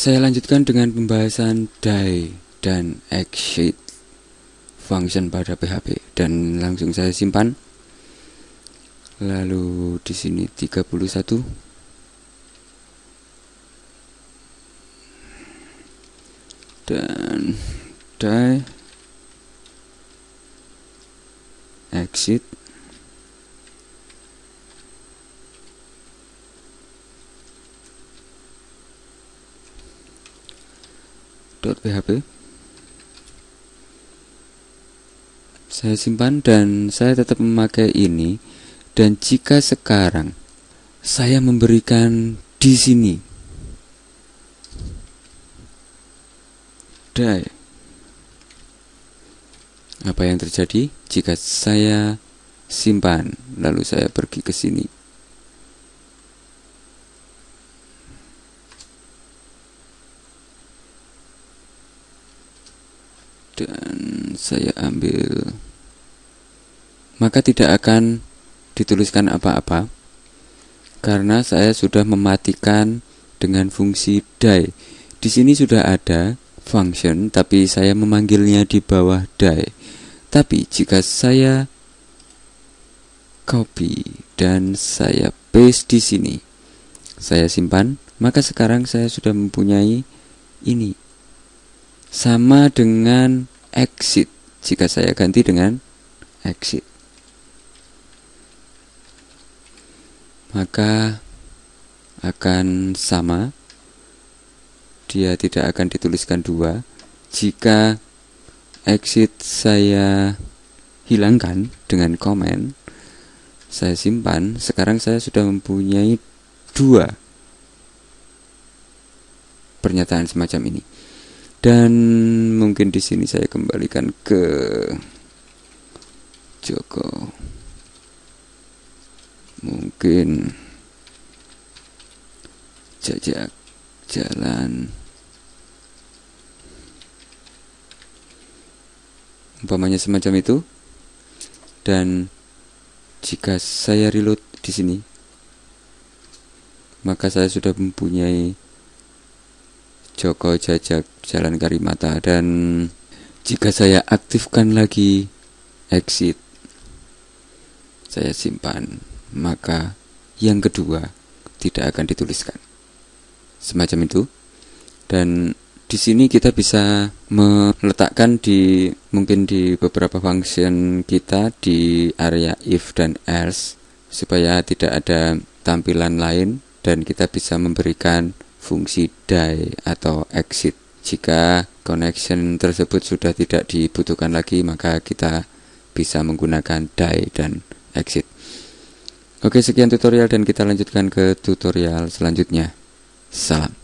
Saya lanjutkan dengan pembahasan die dan exit function pada PHP dan langsung saya simpan. Lalu di sini 31 dan die exit .php saya simpan dan saya tetap memakai ini. Dan jika sekarang saya memberikan di sini. Die apa yang terjadi jika saya simpan? Lalu saya pergi ke sini dan saya ambil maka tidak akan dituliskan apa-apa karena saya sudah mematikan dengan fungsi die. Di sini sudah ada function tapi saya memanggilnya di bawah die. Tapi jika saya copy dan saya paste di sini, saya simpan, maka sekarang saya sudah mempunyai ini sama dengan exit. Jika saya ganti dengan exit. Maka akan sama. Dia tidak akan dituliskan dua. Jika exit saya hilangkan dengan komen saya simpan. Sekarang saya sudah mempunyai dua pernyataan semacam ini dan mungkin di sini saya kembalikan ke Joko. Mungkin jajak jalan. Umpamanya semacam itu. Dan jika saya reload di sini maka saya sudah mempunyai Joko Jajak Jalan Karimata. Dan jika saya aktifkan lagi exit saya simpan maka yang kedua tidak akan dituliskan. Semacam itu. Dan di sini kita bisa meletakkan di mungkin di beberapa function kita di area if dan else supaya tidak ada tampilan lain dan kita bisa memberikan fungsi die atau exit. Jika connection tersebut sudah tidak dibutuhkan lagi, maka kita bisa menggunakan die dan exit. Oke, sekian tutorial dan kita lanjutkan ke tutorial selanjutnya. Salam.